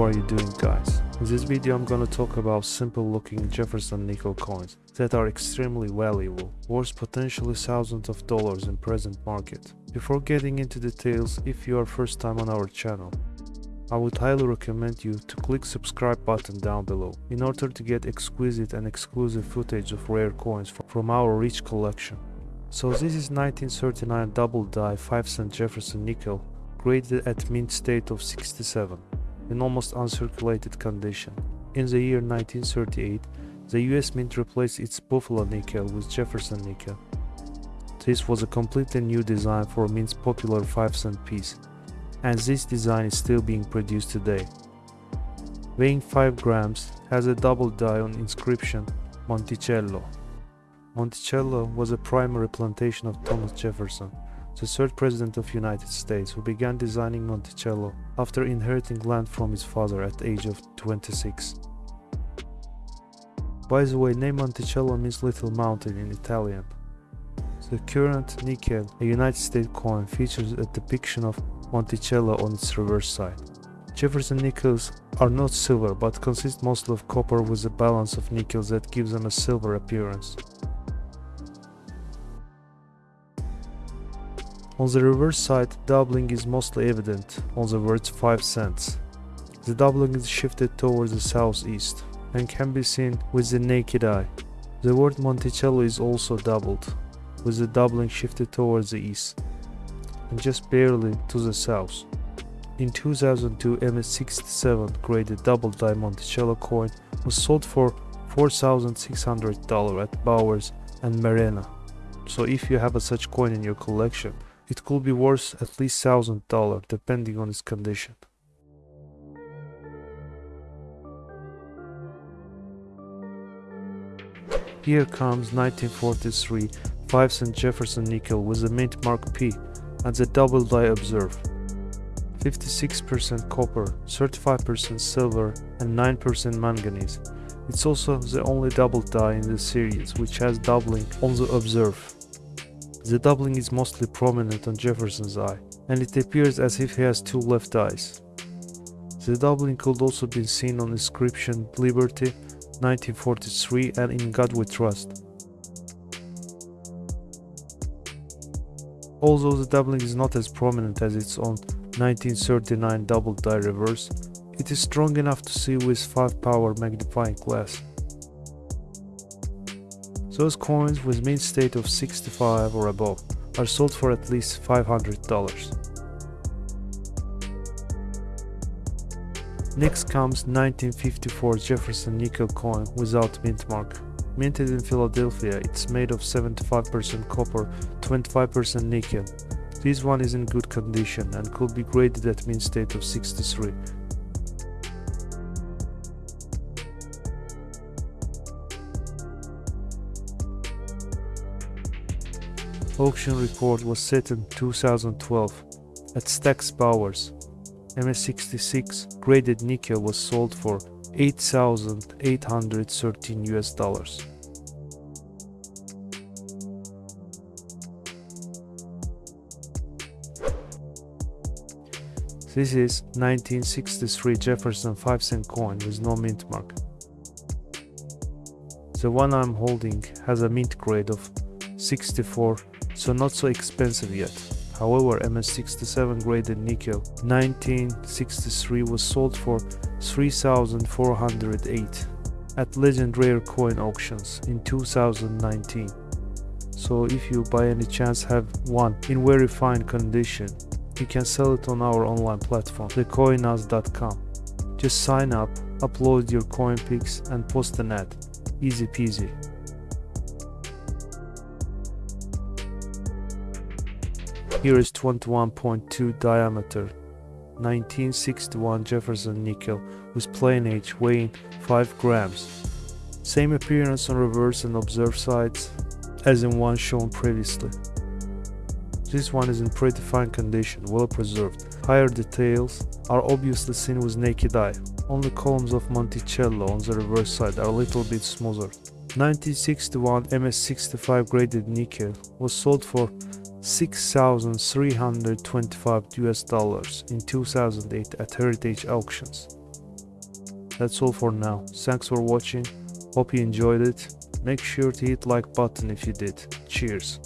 Are you doing guys? In this video I'm gonna talk about simple looking Jefferson nickel coins that are extremely valuable, worth potentially thousands of dollars in present market. Before getting into details, if you are first time on our channel, I would highly recommend you to click subscribe button down below in order to get exquisite and exclusive footage of rare coins from our rich collection. So this is 1939 double die 5 cent Jefferson nickel graded at mint state of 67 in almost uncirculated condition. In the year 1938, the US Mint replaced its Buffalo nickel with Jefferson nickel. This was a completely new design for Mint's popular 5 cent piece, and this design is still being produced today. Weighing 5 grams, has a double die on inscription Monticello. Monticello was a primary plantation of Thomas Jefferson, the third president of United States who began designing Monticello after inheriting land from his father at the age of 26. By the way, name Monticello means little mountain in Italian. The current nickel, a United States coin, features a depiction of Monticello on its reverse side. Jefferson nickels are not silver but consist mostly of copper with a balance of nickels that gives them a silver appearance. On the reverse side, doubling is mostly evident on the words 5 cents. The doubling is shifted towards the southeast and can be seen with the naked eye. The word Monticello is also doubled, with the doubling shifted towards the east and just barely to the south. In 2002, MS67 graded double die Monticello coin was sold for $4,600 at Bowers and Merena. So if you have a such coin in your collection, it could be worth at least $1000 depending on its condition. Here comes 1943 5 cent Jefferson nickel with a mint mark P and the double die observe. 56% copper, 35% silver and 9% manganese. It's also the only double die in the series which has doubling on the observe. The doubling is mostly prominent on Jefferson's eye, and it appears as if he has two left eyes. The doubling could also be seen on inscription Liberty 1943 and In God We Trust. Although the doubling is not as prominent as its own 1939 double die reverse, it is strong enough to see with 5 power magnifying glass. Those coins with mint state of 65 or above are sold for at least $500. Next comes 1954 Jefferson nickel coin without mint mark. Minted in Philadelphia, it's made of 75% copper, 25% nickel. This one is in good condition and could be graded at mint state of 63. Auction report was set in 2012 at Stack's Bowers. MS66 graded nickel was sold for 8,813 US dollars. This is 1963 Jefferson 5 cent coin with no mint mark. The one I'm holding has a mint grade of 64 so not so expensive yet. However, MS67 graded nickel 1963 was sold for 3408 at Legend Rare Coin auctions in 2019. So if you by any chance have one in very fine condition, you can sell it on our online platform, thecoinaz.com. Just sign up, upload your coin pics and post an ad. Easy peasy. Here is 21.2 diameter 1961 Jefferson nickel with plain edge weighing 5 grams. Same appearance on reverse and observed sides as in one shown previously. This one is in pretty fine condition, well preserved. Higher details are obviously seen with naked eye. Only columns of Monticello on the reverse side are a little bit smoother. 1961 MS65 graded nickel was sold for 6,325 US dollars in 2008 at Heritage Auctions. That's all for now. Thanks for watching. Hope you enjoyed it. Make sure to hit like button if you did. Cheers.